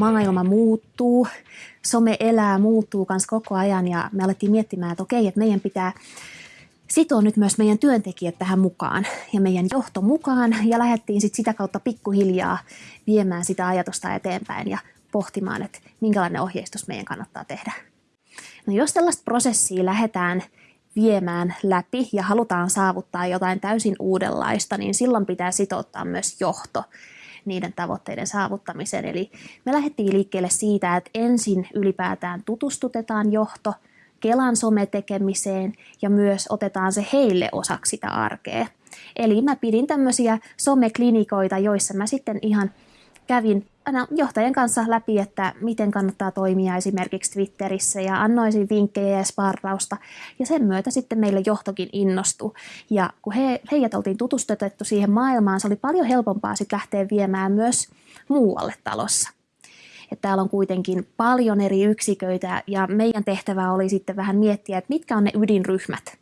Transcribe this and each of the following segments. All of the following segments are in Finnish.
maailma muuttuu, some elää, muuttuu kans koko ajan ja me alettiin miettimään, että okei, että meidän pitää sitoa nyt myös meidän työntekijät tähän mukaan ja meidän johto mukaan ja lähdettiin sit sitä kautta pikkuhiljaa viemään sitä ajatusta eteenpäin ja pohtimaan, että minkälainen ohjeistus meidän kannattaa tehdä. No jos tällaista prosessia lähdetään viemään läpi ja halutaan saavuttaa jotain täysin uudenlaista, niin silloin pitää sitouttaa myös johto niiden tavoitteiden saavuttamiseen. Eli me lähdettiin liikkeelle siitä, että ensin ylipäätään tutustutetaan johto Kelan sometekemiseen ja myös otetaan se heille osaksi sitä arkea. Eli mä pidin tämmöisiä someklinikoita, joissa mä sitten ihan kävin aina kanssa läpi, että miten kannattaa toimia esimerkiksi Twitterissä ja annoisin vinkkejä ja sparrausta. Ja sen myötä sitten meille johtokin innostui. Ja kun he, heidät oltiin tutustutettu siihen maailmaan, se oli paljon helpompaa sitten lähteä viemään myös muualle talossa. Että täällä on kuitenkin paljon eri yksiköitä ja meidän tehtävä oli sitten vähän miettiä, että mitkä on ne ydinryhmät.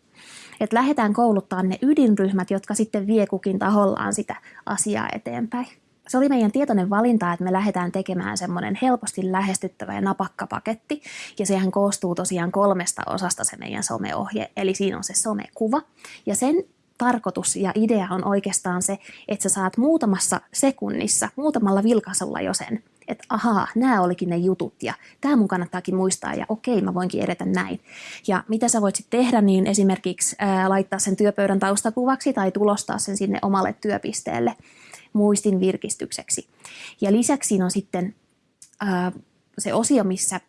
Että lähdetään kouluttaa ne ydinryhmät, jotka sitten vie kukin tahollaan sitä asiaa eteenpäin se oli meidän tietoinen valinta, että me lähdetään tekemään semmoinen helposti lähestyttävä ja napakka paketti. Ja sehän koostuu tosiaan kolmesta osasta se meidän someohje. Eli siinä on se somekuva. Ja sen tarkoitus ja idea on oikeastaan se, että sä saat muutamassa sekunnissa, muutamalla vilkaisulla jo sen, että ahaa, nämä olikin ne jutut ja tämä mun kannattaakin muistaa ja okei, mä voinkin edetä näin. Ja mitä sä voit sitten tehdä, niin esimerkiksi ää, laittaa sen työpöydän taustakuvaksi tai tulostaa sen sinne omalle työpisteelle muistin virkistykseksi. Ja lisäksi siinä on sitten ää, se osio, missä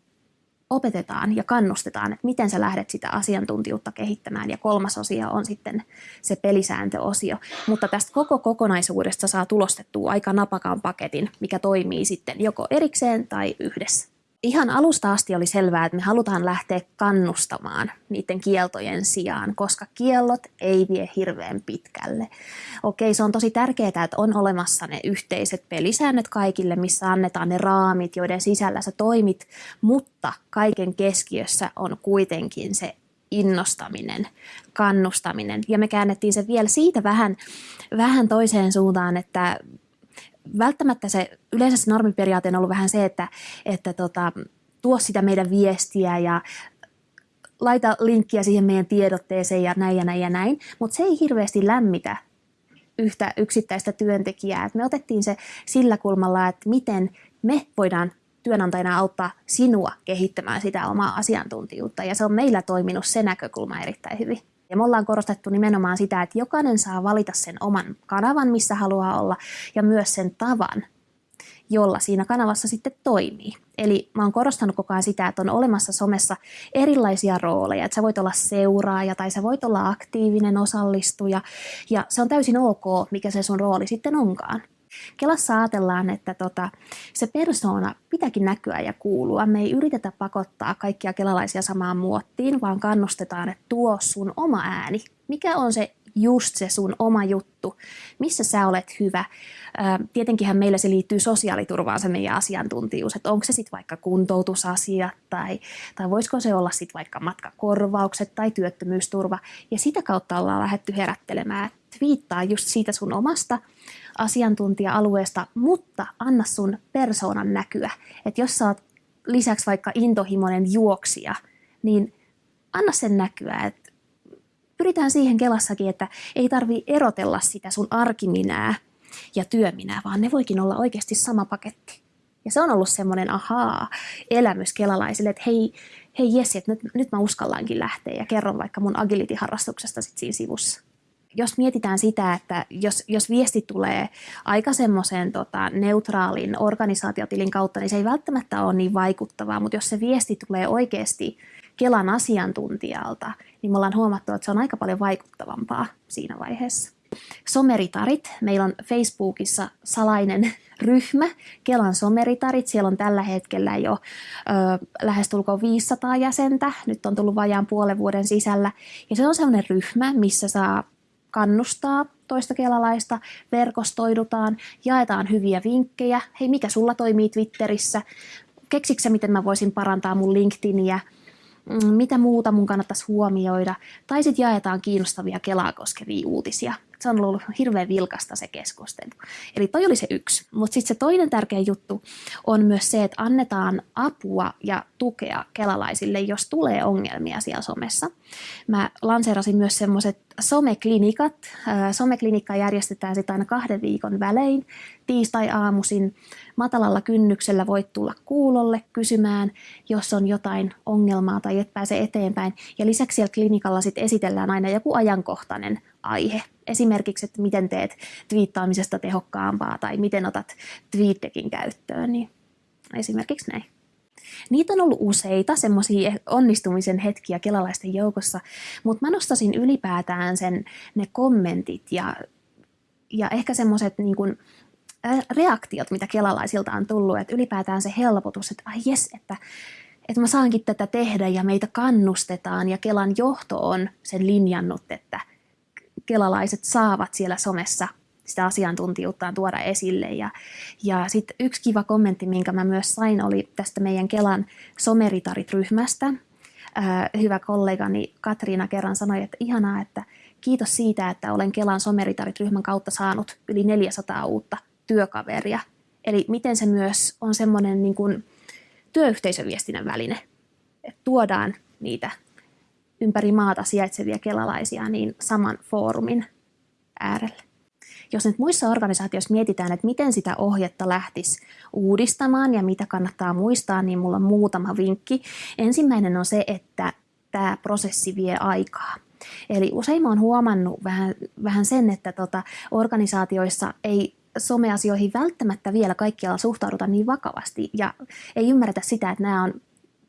opetetaan ja kannustetaan, että miten sä lähdet sitä asiantuntijuutta kehittämään. Ja kolmas osio on sitten se pelisääntöosio. Mutta tästä koko kokonaisuudesta saa tulostettua aika napakan paketin, mikä toimii sitten joko erikseen tai yhdessä ihan alusta asti oli selvää, että me halutaan lähteä kannustamaan niiden kieltojen sijaan, koska kiellot ei vie hirveän pitkälle. Okei, se on tosi tärkeää, että on olemassa ne yhteiset pelisäännöt kaikille, missä annetaan ne raamit, joiden sisällä sä toimit, mutta kaiken keskiössä on kuitenkin se innostaminen, kannustaminen. Ja me käännettiin se vielä siitä vähän, vähän toiseen suuntaan, että välttämättä se, yleensä se normiperiaate on ollut vähän se, että, että tota, tuo sitä meidän viestiä ja laita linkkiä siihen meidän tiedotteeseen ja näin ja näin ja näin, mutta se ei hirveästi lämmitä yhtä yksittäistä työntekijää. Et me otettiin se sillä kulmalla, että miten me voidaan työnantajana auttaa sinua kehittämään sitä omaa asiantuntijuutta, ja se on meillä toiminut se näkökulma erittäin hyvin. Ja me ollaan korostettu nimenomaan sitä, että jokainen saa valita sen oman kanavan, missä haluaa olla, ja myös sen tavan, jolla siinä kanavassa sitten toimii. Eli mä oon korostanut koko ajan sitä, että on olemassa somessa erilaisia rooleja, että sä voit olla seuraaja tai sä voit olla aktiivinen osallistuja ja se on täysin ok, mikä se sun rooli sitten onkaan. Kelassa ajatellaan, että tota, se persoona pitääkin näkyä ja kuulua. Me ei yritetä pakottaa kaikkia kelalaisia samaan muottiin, vaan kannustetaan, että tuo sun oma ääni. Mikä on se just se sun oma juttu, missä sä olet hyvä. Tietenkinhän meillä se liittyy sosiaaliturvaan se meidän asiantuntijuus, että onko se sitten vaikka kuntoutusasia tai, tai voisiko se olla sitten vaikka matkakorvaukset tai työttömyysturva. Ja sitä kautta ollaan lähdetty herättelemään, että viittaa just siitä sun omasta asiantuntija-alueesta, mutta anna sun persoonan näkyä. Että jos sä oot lisäksi vaikka intohimoinen juoksija, niin anna sen näkyä. Et pyritään siihen Kelassakin, että ei tarvi erotella sitä sun arkiminää ja työminää, vaan ne voikin olla oikeasti sama paketti. Ja se on ollut semmoinen ahaa elämys kelalaisille, että hei, hei Jessi, että nyt, nyt mä uskallaankin lähteä ja kerron vaikka mun agility-harrastuksesta sit siinä sivussa jos mietitään sitä, että jos, jos viesti tulee aika semmoisen tota, neutraalin organisaatiotilin kautta, niin se ei välttämättä ole niin vaikuttavaa, mutta jos se viesti tulee oikeasti Kelan asiantuntijalta, niin me ollaan huomattu, että se on aika paljon vaikuttavampaa siinä vaiheessa. Someritarit. Meillä on Facebookissa salainen ryhmä, Kelan someritarit. Siellä on tällä hetkellä jo ö, lähestulkoon 500 jäsentä. Nyt on tullut vajaan puolen vuoden sisällä. Ja se on sellainen ryhmä, missä saa kannustaa toista kelalaista, verkostoidutaan, jaetaan hyviä vinkkejä. Hei, mikä sulla toimii Twitterissä? Keksiksä, miten mä voisin parantaa mun LinkedIniä? Mm, mitä muuta mun kannattaisi huomioida? Tai sitten jaetaan kiinnostavia Kelaa koskevia uutisia. Se on ollut hirveän vilkasta se keskustelu. Eli toi oli se yksi. Mutta sitten se toinen tärkeä juttu on myös se, että annetaan apua ja tukea kelalaisille, jos tulee ongelmia siellä somessa. Mä lanseerasin myös semmoiset someklinikat. Someklinikka järjestetään sitten aina kahden viikon välein. Tiistai-aamuisin matalalla kynnyksellä voit tulla kuulolle kysymään, jos on jotain ongelmaa tai et pääse eteenpäin. Ja lisäksi siellä klinikalla sitten esitellään aina joku ajankohtainen aihe. Esimerkiksi, että miten teet twiittaamisesta tehokkaampaa tai miten otat TweetDeckin käyttöön. Niin esimerkiksi näin. Niitä on ollut useita semmoisia onnistumisen hetkiä kelalaisten joukossa, mutta mä nostasin ylipäätään sen, ne kommentit ja, ja ehkä semmoiset niin kuin, reaktiot, mitä kelalaisilta on tullut, että ylipäätään se helpotus, että ai jes, että, että mä saankin tätä tehdä ja meitä kannustetaan ja Kelan johto on sen linjannut, että kelalaiset saavat siellä somessa sitä asiantuntijuuttaan tuoda esille. Ja, ja sitten yksi kiva kommentti, minkä mä myös sain, oli tästä meidän Kelan someritarit-ryhmästä. hyvä kollegani Katriina kerran sanoi, että ihanaa, että kiitos siitä, että olen Kelan someritarit-ryhmän kautta saanut yli 400 uutta työkaveria. Eli miten se myös on semmoinen niin työyhteisöviestinnän väline, että tuodaan niitä ympäri maata sijaitsevia kelalaisia niin saman foorumin äärelle. Jos nyt muissa organisaatioissa mietitään, että miten sitä ohjetta lähtisi uudistamaan ja mitä kannattaa muistaa, niin mulla on muutama vinkki. Ensimmäinen on se, että tämä prosessi vie aikaa. Eli usein oon huomannut vähän, vähän sen, että tota, organisaatioissa ei someasioihin välttämättä vielä kaikkialla suhtauduta niin vakavasti ja ei ymmärretä sitä, että nämä on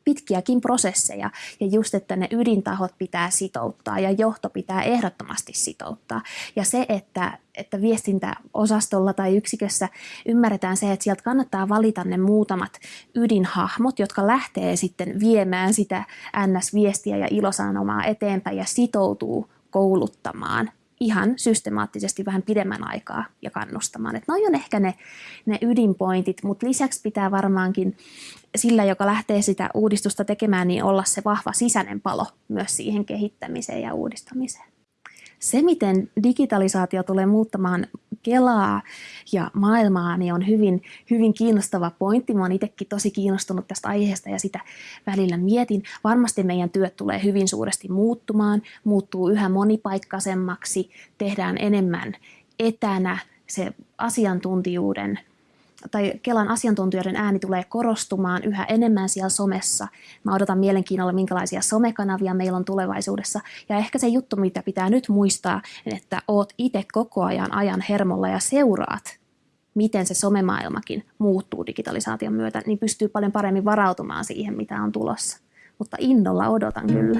pitkiäkin prosesseja ja just, että ne ydintahot pitää sitouttaa ja johto pitää ehdottomasti sitouttaa. Ja se, että, että viestintäosastolla tai yksikössä ymmärretään se, että sieltä kannattaa valita ne muutamat ydinhahmot, jotka lähtee sitten viemään sitä NS-viestiä ja ilosanomaa eteenpäin ja sitoutuu kouluttamaan ihan systemaattisesti vähän pidemmän aikaa ja kannustamaan. Että noi on ehkä ne, ne ydinpointit, mutta lisäksi pitää varmaankin sillä, joka lähtee sitä uudistusta tekemään, niin olla se vahva sisäinen palo myös siihen kehittämiseen ja uudistamiseen. Se, miten digitalisaatio tulee muuttamaan Kelaa ja maailmaa, niin on hyvin, hyvin kiinnostava pointti. Mä oon itsekin tosi kiinnostunut tästä aiheesta ja sitä välillä mietin. Varmasti meidän työt tulee hyvin suuresti muuttumaan, muuttuu yhä monipaikkaisemmaksi, tehdään enemmän etänä, se asiantuntijuuden tai Kelan asiantuntijoiden ääni tulee korostumaan yhä enemmän siellä somessa. Mä odotan mielenkiinnolla, minkälaisia somekanavia meillä on tulevaisuudessa. Ja ehkä se juttu, mitä pitää nyt muistaa, että oot itse koko ajan ajan hermolla ja seuraat, miten se somemaailmakin muuttuu digitalisaation myötä, niin pystyy paljon paremmin varautumaan siihen, mitä on tulossa. Mutta innolla odotan kyllä.